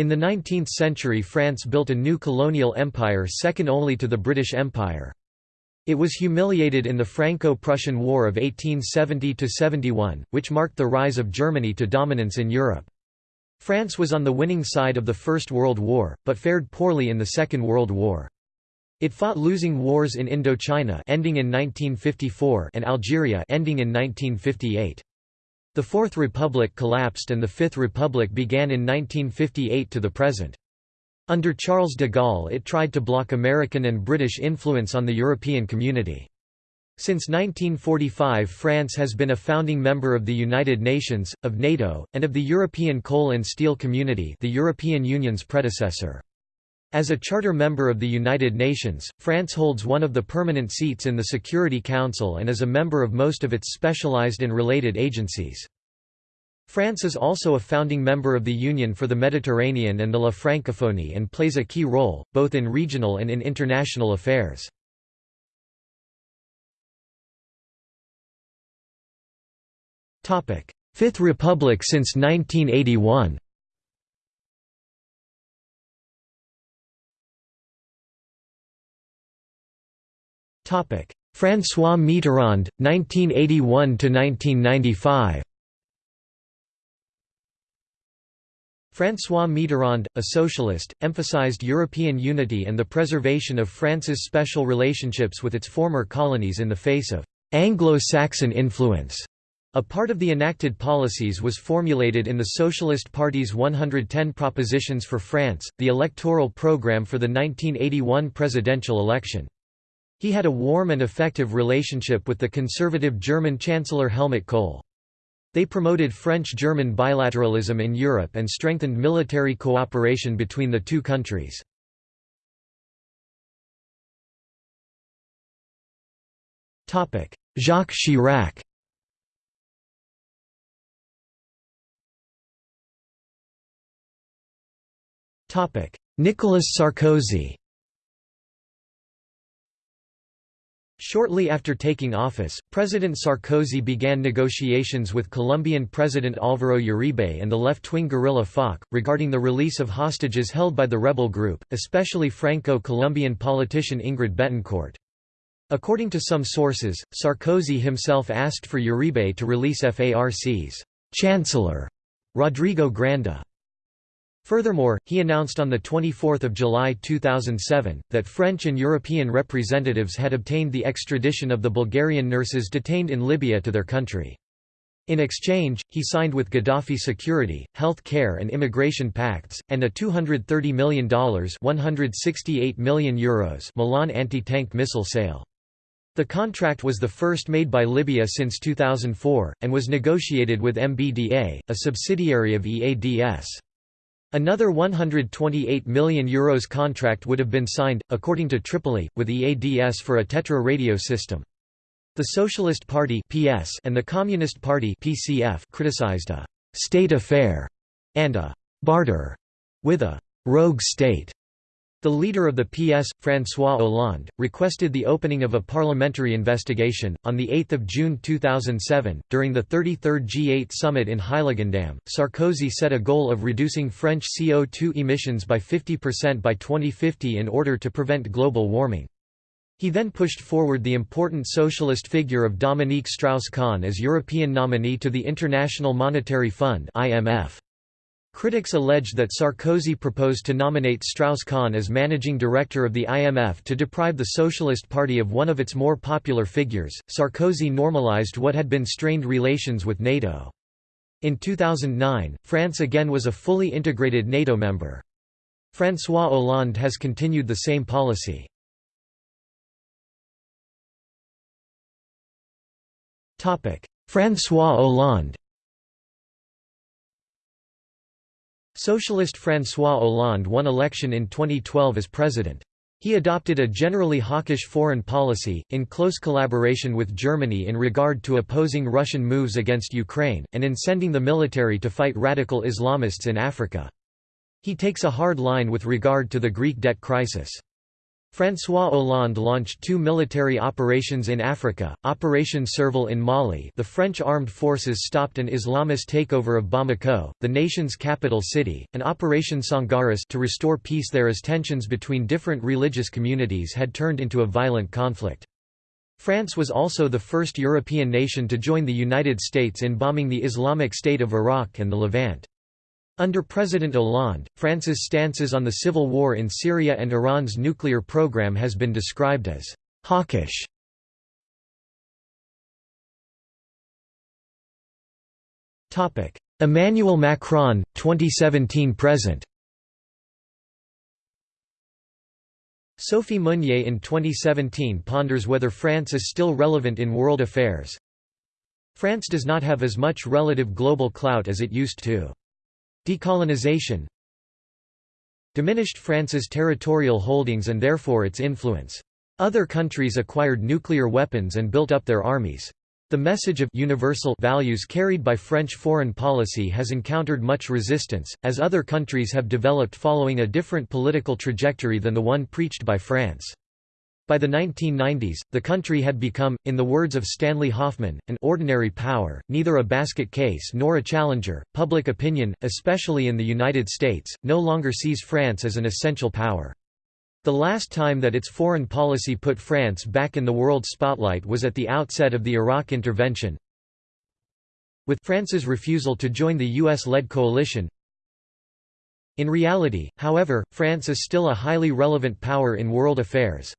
In the 19th century France built a new colonial empire second only to the British Empire. It was humiliated in the Franco-Prussian War of 1870–71, which marked the rise of Germany to dominance in Europe. France was on the winning side of the First World War, but fared poorly in the Second World War. It fought losing wars in Indochina ending in 1954 and Algeria ending in 1958. The Fourth Republic collapsed and the Fifth Republic began in 1958 to the present. Under Charles de Gaulle it tried to block American and British influence on the European community. Since 1945 France has been a founding member of the United Nations, of NATO, and of the European Coal and Steel Community the European Union's predecessor. As a charter member of the United Nations, France holds one of the permanent seats in the Security Council and is a member of most of its specialized and related agencies. France is also a founding member of the Union for the Mediterranean and the La Francophonie and plays a key role, both in regional and in international affairs. Fifth Republic since 1981 François Mitterrand, 1981–1995 François Mitterrand, a socialist, emphasized European unity and the preservation of France's special relationships with its former colonies in the face of «Anglo-Saxon influence». A part of the enacted policies was formulated in the Socialist Party's 110 Propositions for France, the electoral program for the 1981 presidential election. He had a warm and effective relationship with the conservative German Chancellor Helmut Kohl. They promoted French-German bilateralism in Europe and strengthened military cooperation between the two countries. Jacques Chirac Nicolas Sarkozy Shortly after taking office, President Sarkozy began negotiations with Colombian President Álvaro Uribe and the left-wing guerrilla FARC, regarding the release of hostages held by the rebel group, especially Franco-Colombian politician Ingrid Betancourt. According to some sources, Sarkozy himself asked for Uribe to release FARC's chancellor, Rodrigo Granda. Furthermore, he announced on 24 July 2007, that French and European representatives had obtained the extradition of the Bulgarian nurses detained in Libya to their country. In exchange, he signed with Gaddafi security, health care and immigration pacts, and a $230 million €168 million Euros Milan anti-tank missile sale. The contract was the first made by Libya since 2004, and was negotiated with MBDA, a subsidiary of EADS. Another €128 million Euros contract would have been signed, according to Tripoli, with EADS for a Tetra radio system. The Socialist Party (PS) and the Communist Party (PCF) criticized a «state affair» and a «barter» with a «rogue state» The leader of the PS, François Hollande, requested the opening of a parliamentary investigation. On 8 June 2007, during the 33rd G8 summit in Heiligendamm, Sarkozy set a goal of reducing French CO2 emissions by 50% by 2050 in order to prevent global warming. He then pushed forward the important socialist figure of Dominique Strauss-Kahn as European nominee to the International Monetary Fund IMF. Critics alleged that Sarkozy proposed to nominate Strauss-Kahn as managing director of the IMF to deprive the Socialist Party of one of its more popular figures. Sarkozy normalized what had been strained relations with NATO. In 2009, France again was a fully integrated NATO member. François Hollande has continued the same policy. François Hollande Socialist François Hollande won election in 2012 as president. He adopted a generally hawkish foreign policy, in close collaboration with Germany in regard to opposing Russian moves against Ukraine, and in sending the military to fight radical Islamists in Africa. He takes a hard line with regard to the Greek debt crisis. François Hollande launched two military operations in Africa, Operation Serval in Mali the French armed forces stopped an Islamist takeover of Bamako, the nation's capital city, and Operation Sangaris to restore peace there as tensions between different religious communities had turned into a violent conflict. France was also the first European nation to join the United States in bombing the Islamic State of Iraq and the Levant. Under President Hollande, France's stances on the civil war in Syria and Iran's nuclear program has been described as hawkish. Emmanuel Macron, 2017–present Sophie Meunier in 2017 ponders whether France is still relevant in world affairs. France does not have as much relative global clout as it used to. Decolonization diminished France's territorial holdings and therefore its influence. Other countries acquired nuclear weapons and built up their armies. The message of universal values carried by French foreign policy has encountered much resistance, as other countries have developed following a different political trajectory than the one preached by France. By the 1990s, the country had become, in the words of Stanley Hoffmann, an ordinary power, neither a basket case nor a challenger. Public opinion, especially in the United States, no longer sees France as an essential power. The last time that its foreign policy put France back in the world spotlight was at the outset of the Iraq intervention, with France's refusal to join the US-led coalition. In reality, however, France is still a highly relevant power in world affairs,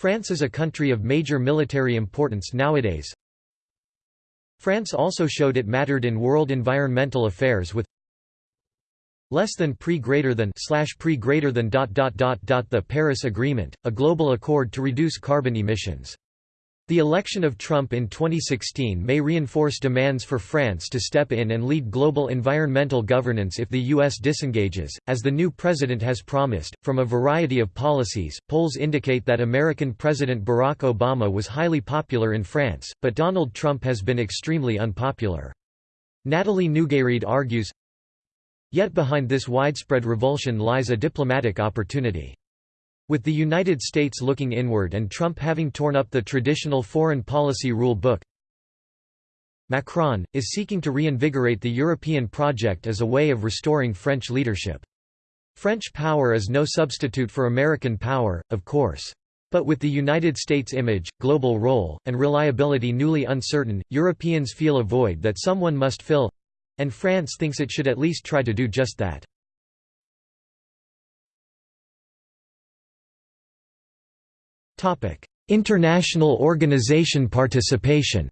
France is a country of major military importance nowadays. France also showed it mattered in world environmental affairs with less than pre greater than slash pre greater than dot dot dot dot the Paris Agreement, a global accord to reduce carbon emissions. The election of Trump in 2016 may reinforce demands for France to step in and lead global environmental governance if the U.S. disengages, as the new president has promised. From a variety of policies, polls indicate that American President Barack Obama was highly popular in France, but Donald Trump has been extremely unpopular. Natalie Nougayrède argues, Yet behind this widespread revulsion lies a diplomatic opportunity. With the United States looking inward and Trump having torn up the traditional foreign policy rule book, Macron, is seeking to reinvigorate the European project as a way of restoring French leadership. French power is no substitute for American power, of course. But with the United States image, global role, and reliability newly uncertain, Europeans feel a void that someone must fill—and France thinks it should at least try to do just that. International organization participation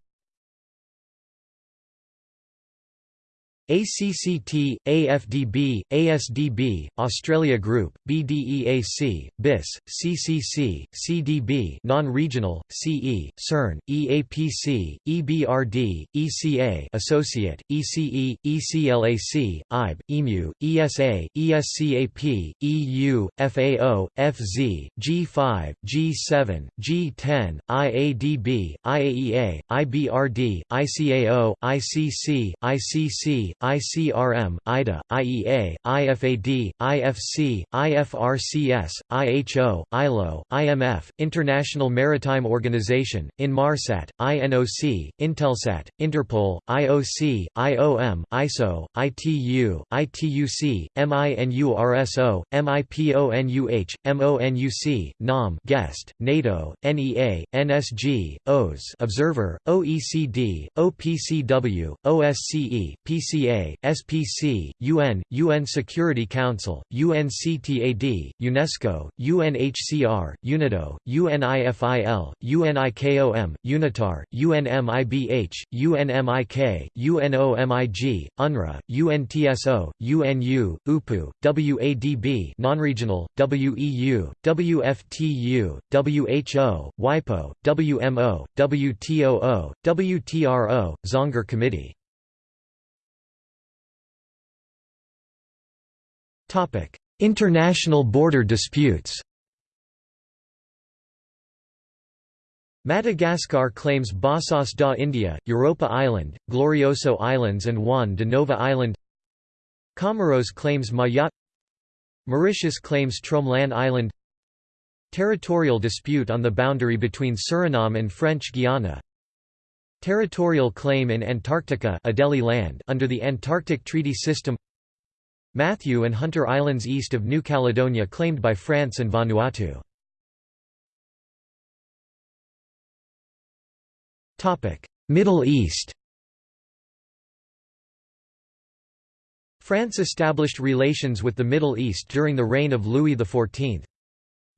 ACCT, AFDB, ASDB, Australia Group, BDEAC, BIS, CCC, CDB non-regional, CE, CERN, EAPC, EBRD, ECA Associate, ECE, ECLAC, IBE, EMU, ESA, ESCAP, EU, FAO, FZ, G5, G7, G10, IADB, IAEA, IBRD, ICAO, ICC, ICC, ICRM, IDA, IEA, IFAD, IFC, IFRCS, IHO, ILO, IMF, International Maritime Organization, INMARSAT, INOC, Intelsat, Interpol, IOC, IOM, ISO, ITU, ITUC, MINURSO, MIPONUH, MONUC, NOM guest, NATO, NEA, NSG, OS Observer, OECD, OPCW, OSCE, PCA SPC, UN, UN Security Council, UNCTAD, UNESCO, UNHCR, UNIDO, UNIFIL, UNIKOM, UNITAR, UNMIBH, UNMIK, UNOMIG, UNRWA, UNTSO, UNU, UPU, WADB non-regional, WEU, WFTU, WHO, WIPO, WMO, WTOO, WTRO, Zangger Committee International border disputes Madagascar claims Bassas da India, Europa Island, Glorioso Islands and Juan de Nova Island Comoros claims Mayotte Mauritius claims Tromelin Island Territorial dispute on the boundary between Suriname and French Guiana Territorial claim in Antarctica Adelie Land under the Antarctic Treaty System Matthew and Hunter Islands east of New Caledonia claimed by France and Vanuatu Middle East France established relations with the Middle East during the reign of Louis XIV.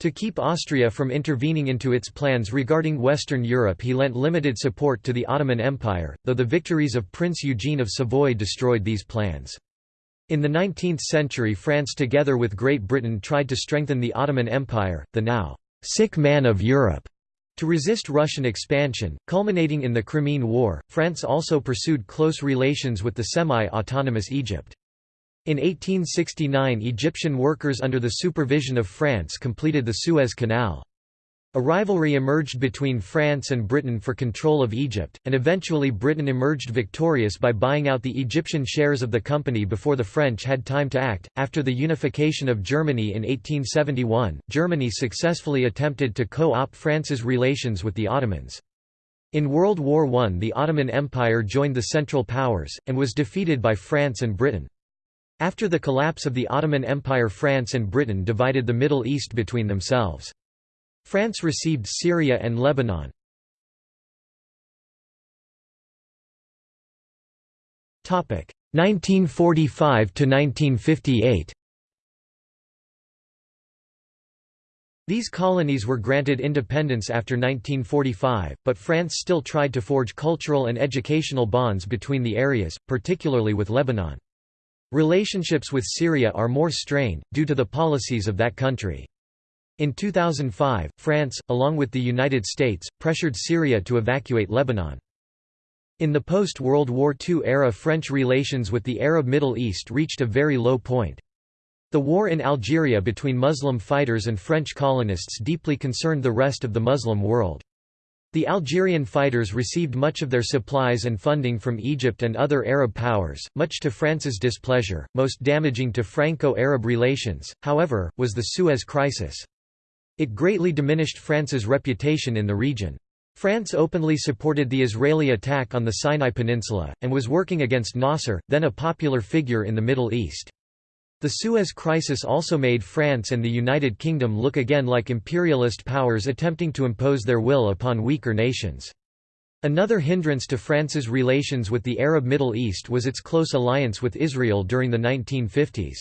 To keep Austria from intervening into its plans regarding Western Europe he lent limited support to the Ottoman Empire, though the victories of Prince Eugene of Savoy destroyed these plans. In the 19th century France together with Great Britain tried to strengthen the Ottoman Empire, the now «sick man of Europe», to resist Russian expansion, culminating in the Crimean War, France also pursued close relations with the semi-autonomous Egypt. In 1869 Egyptian workers under the supervision of France completed the Suez Canal. A rivalry emerged between France and Britain for control of Egypt, and eventually Britain emerged victorious by buying out the Egyptian shares of the company before the French had time to act. After the unification of Germany in 1871, Germany successfully attempted to co opt France's relations with the Ottomans. In World War I, the Ottoman Empire joined the Central Powers, and was defeated by France and Britain. After the collapse of the Ottoman Empire, France and Britain divided the Middle East between themselves. France received Syria and Lebanon. Topic 1945 to 1958. These colonies were granted independence after 1945, but France still tried to forge cultural and educational bonds between the areas, particularly with Lebanon. Relationships with Syria are more strained, due to the policies of that country. In 2005, France, along with the United States, pressured Syria to evacuate Lebanon. In the post-World War II era French relations with the Arab Middle East reached a very low point. The war in Algeria between Muslim fighters and French colonists deeply concerned the rest of the Muslim world. The Algerian fighters received much of their supplies and funding from Egypt and other Arab powers, much to France's displeasure. Most damaging to Franco-Arab relations, however, was the Suez Crisis. It greatly diminished France's reputation in the region. France openly supported the Israeli attack on the Sinai Peninsula, and was working against Nasser, then a popular figure in the Middle East. The Suez Crisis also made France and the United Kingdom look again like imperialist powers attempting to impose their will upon weaker nations. Another hindrance to France's relations with the Arab Middle East was its close alliance with Israel during the 1950s.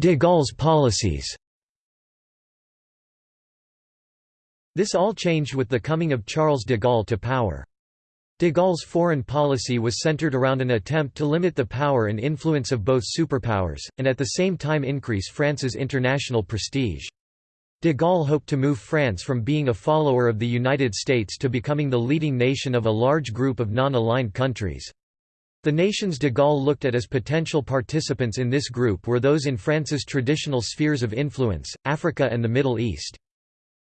De Gaulle's policies This all changed with the coming of Charles de Gaulle to power. De Gaulle's foreign policy was centered around an attempt to limit the power and influence of both superpowers, and at the same time increase France's international prestige. De Gaulle hoped to move France from being a follower of the United States to becoming the leading nation of a large group of non-aligned countries. The nations de Gaulle looked at as potential participants in this group were those in France's traditional spheres of influence, Africa and the Middle East.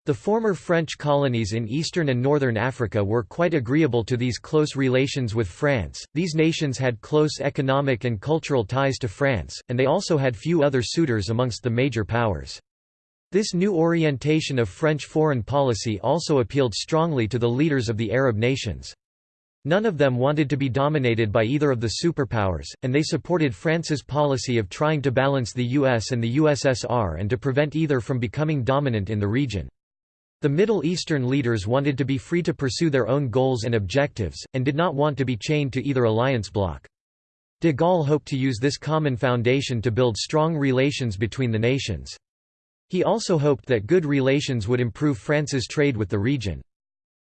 The former French colonies in eastern and northern Africa were quite agreeable to these close relations with France. These nations had close economic and cultural ties to France, and they also had few other suitors amongst the major powers. This new orientation of French foreign policy also appealed strongly to the leaders of the Arab nations. None of them wanted to be dominated by either of the superpowers, and they supported France's policy of trying to balance the US and the USSR and to prevent either from becoming dominant in the region. The Middle Eastern leaders wanted to be free to pursue their own goals and objectives, and did not want to be chained to either alliance bloc. De Gaulle hoped to use this common foundation to build strong relations between the nations. He also hoped that good relations would improve France's trade with the region.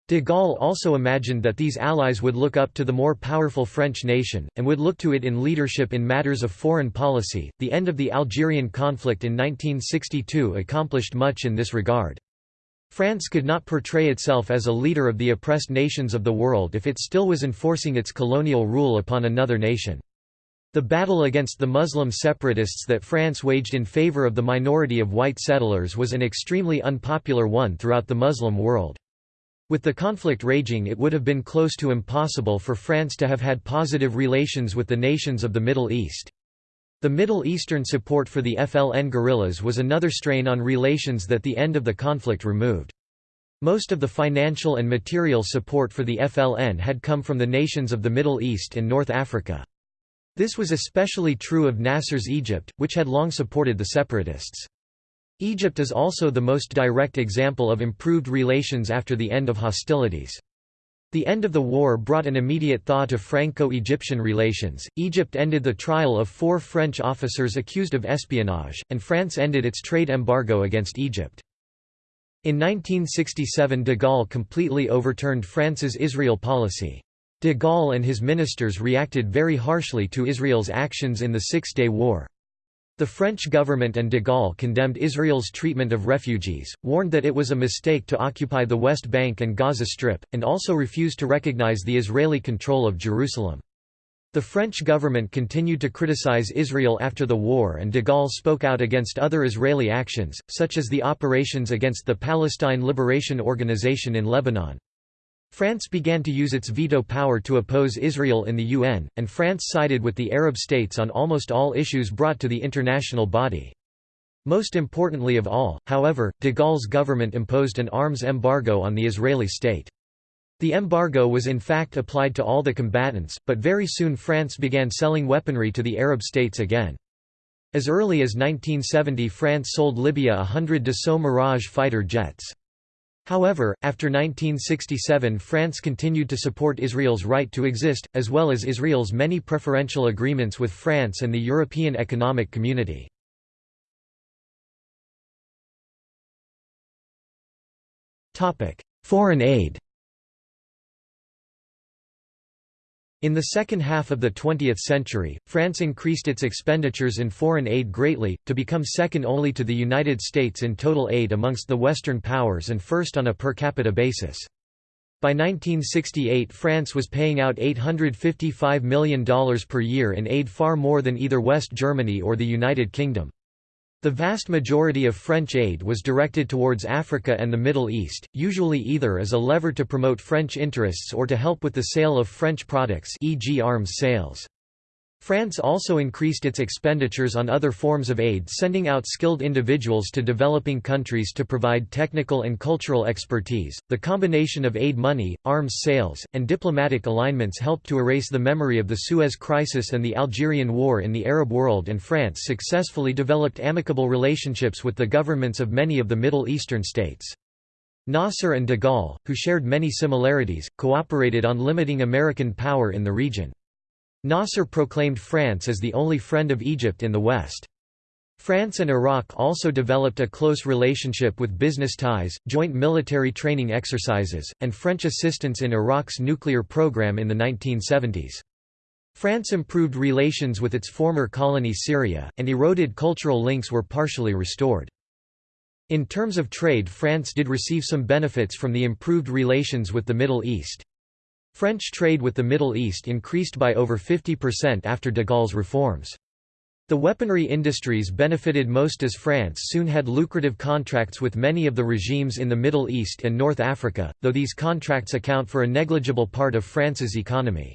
De Gaulle also imagined that these allies would look up to the more powerful French nation, and would look to it in leadership in matters of foreign policy. The end of the Algerian conflict in 1962 accomplished much in this regard. France could not portray itself as a leader of the oppressed nations of the world if it still was enforcing its colonial rule upon another nation. The battle against the Muslim separatists that France waged in favor of the minority of white settlers was an extremely unpopular one throughout the Muslim world. With the conflict raging it would have been close to impossible for France to have had positive relations with the nations of the Middle East. The Middle Eastern support for the FLN guerrillas was another strain on relations that the end of the conflict removed. Most of the financial and material support for the FLN had come from the nations of the Middle East and North Africa. This was especially true of Nasser's Egypt, which had long supported the separatists. Egypt is also the most direct example of improved relations after the end of hostilities. The end of the war brought an immediate thaw to Franco-Egyptian relations. Egypt ended the trial of four French officers accused of espionage, and France ended its trade embargo against Egypt. In 1967 de Gaulle completely overturned France's Israel policy. De Gaulle and his ministers reacted very harshly to Israel's actions in the Six-Day War. The French government and de Gaulle condemned Israel's treatment of refugees, warned that it was a mistake to occupy the West Bank and Gaza Strip, and also refused to recognize the Israeli control of Jerusalem. The French government continued to criticize Israel after the war and de Gaulle spoke out against other Israeli actions, such as the operations against the Palestine Liberation Organization in Lebanon. France began to use its veto power to oppose Israel in the UN, and France sided with the Arab states on almost all issues brought to the international body. Most importantly of all, however, de Gaulle's government imposed an arms embargo on the Israeli state. The embargo was in fact applied to all the combatants, but very soon France began selling weaponry to the Arab states again. As early as 1970 France sold Libya a hundred Dassault Mirage fighter jets. However, after 1967 France continued to support Israel's right to exist, as well as Israel's many preferential agreements with France and the European Economic Community. Foreign aid In the second half of the 20th century, France increased its expenditures in foreign aid greatly, to become second only to the United States in total aid amongst the Western powers and first on a per capita basis. By 1968 France was paying out $855 million per year in aid far more than either West Germany or the United Kingdom. The vast majority of French aid was directed towards Africa and the Middle East, usually either as a lever to promote French interests or to help with the sale of French products e.g. arms sales. France also increased its expenditures on other forms of aid sending out skilled individuals to developing countries to provide technical and cultural expertise. The combination of aid money, arms sales, and diplomatic alignments helped to erase the memory of the Suez Crisis and the Algerian War in the Arab world and France successfully developed amicable relationships with the governments of many of the Middle Eastern states. Nasser and de Gaulle, who shared many similarities, cooperated on limiting American power in the region. Nasser proclaimed France as the only friend of Egypt in the West. France and Iraq also developed a close relationship with business ties, joint military training exercises, and French assistance in Iraq's nuclear program in the 1970s. France improved relations with its former colony Syria, and eroded cultural links were partially restored. In terms of trade France did receive some benefits from the improved relations with the Middle East. French trade with the Middle East increased by over 50% after de Gaulle's reforms. The weaponry industries benefited most as France soon had lucrative contracts with many of the regimes in the Middle East and North Africa, though these contracts account for a negligible part of France's economy.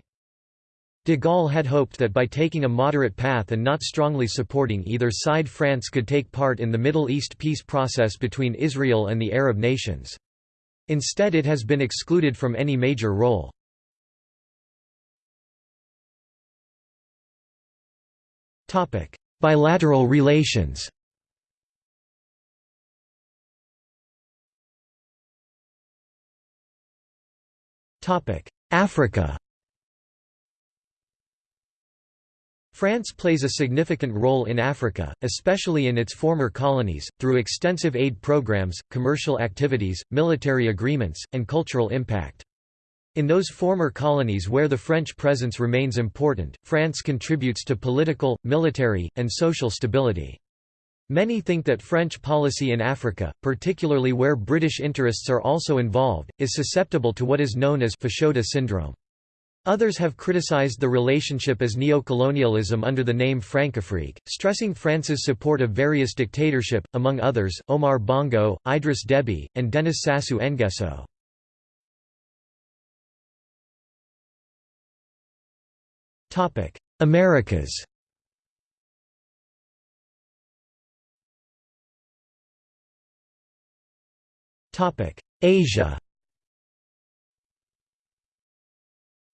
De Gaulle had hoped that by taking a moderate path and not strongly supporting either side France could take part in the Middle East peace process between Israel and the Arab nations. Instead it has been excluded from any major role. Bilateral relations Africa France plays a significant role in Africa, especially in its former colonies, through extensive aid programs, commercial activities, military agreements, and cultural impact. In those former colonies where the French presence remains important, France contributes to political, military, and social stability. Many think that French policy in Africa, particularly where British interests are also involved, is susceptible to what is known as Fashoda syndrome. Others have criticized the relationship as neocolonialism under the name Francafrique, stressing France's support of various dictatorship, among others, Omar Bongo, Idriss Deby, and Denis Sassou Nguesso. Topic: Americas. Topic: Asia.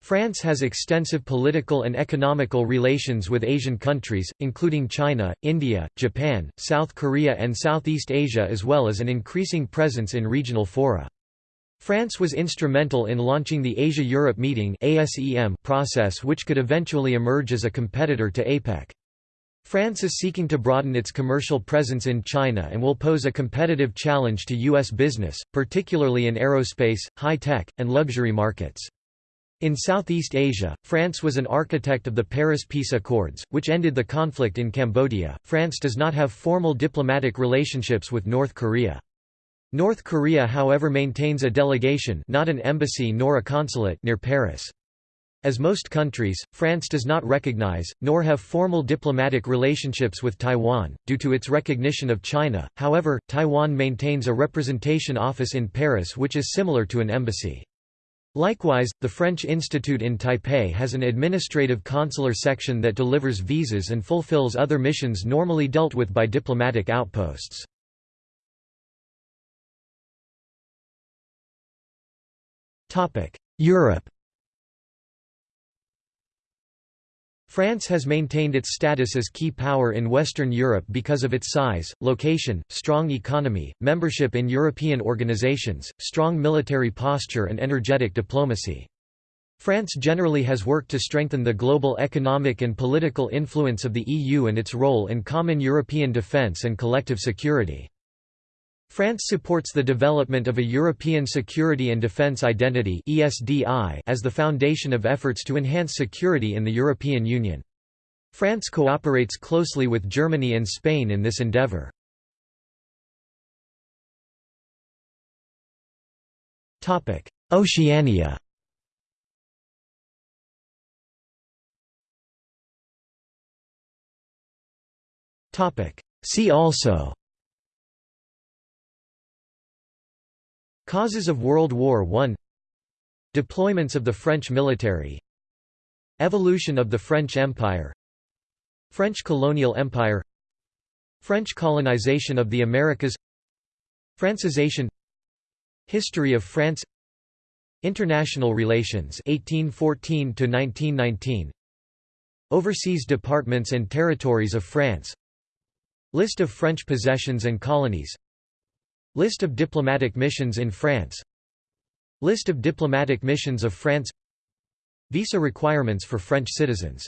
France has extensive political and economical relations with Asian countries, including China, India, Japan, South Korea and Southeast Asia as well as an increasing presence in regional fora. France was instrumental in launching the Asia-Europe Meeting process which could eventually emerge as a competitor to APEC. France is seeking to broaden its commercial presence in China and will pose a competitive challenge to U.S. business, particularly in aerospace, high-tech, and luxury markets. In Southeast Asia, France was an architect of the Paris Peace Accords, which ended the conflict in Cambodia. France does not have formal diplomatic relationships with North Korea. North Korea however maintains a delegation not an embassy nor a consulate near Paris. As most countries, France does not recognize, nor have formal diplomatic relationships with Taiwan, due to its recognition of China, however, Taiwan maintains a representation office in Paris which is similar to an embassy. Likewise, the French Institute in Taipei has an administrative consular section that delivers visas and fulfills other missions normally dealt with by diplomatic outposts. Europe France has maintained its status as key power in Western Europe because of its size, location, strong economy, membership in European organizations, strong military posture and energetic diplomacy. France generally has worked to strengthen the global economic and political influence of the EU and its role in common European defence and collective security. France supports the development of a European Security and Defence Identity as the foundation of efforts to enhance security in the European Union. France cooperates closely with Germany and Spain in this endeavour. Oceania See also Causes of World War I. Deployments of the French military. Evolution of the French Empire. French colonial empire. French colonization of the Americas. Francisation History of France. International relations 1814 to 1919 Overseas departments and territories of France. List of French possessions and colonies List of diplomatic missions in France. List of diplomatic missions of France. Visa requirements for French citizens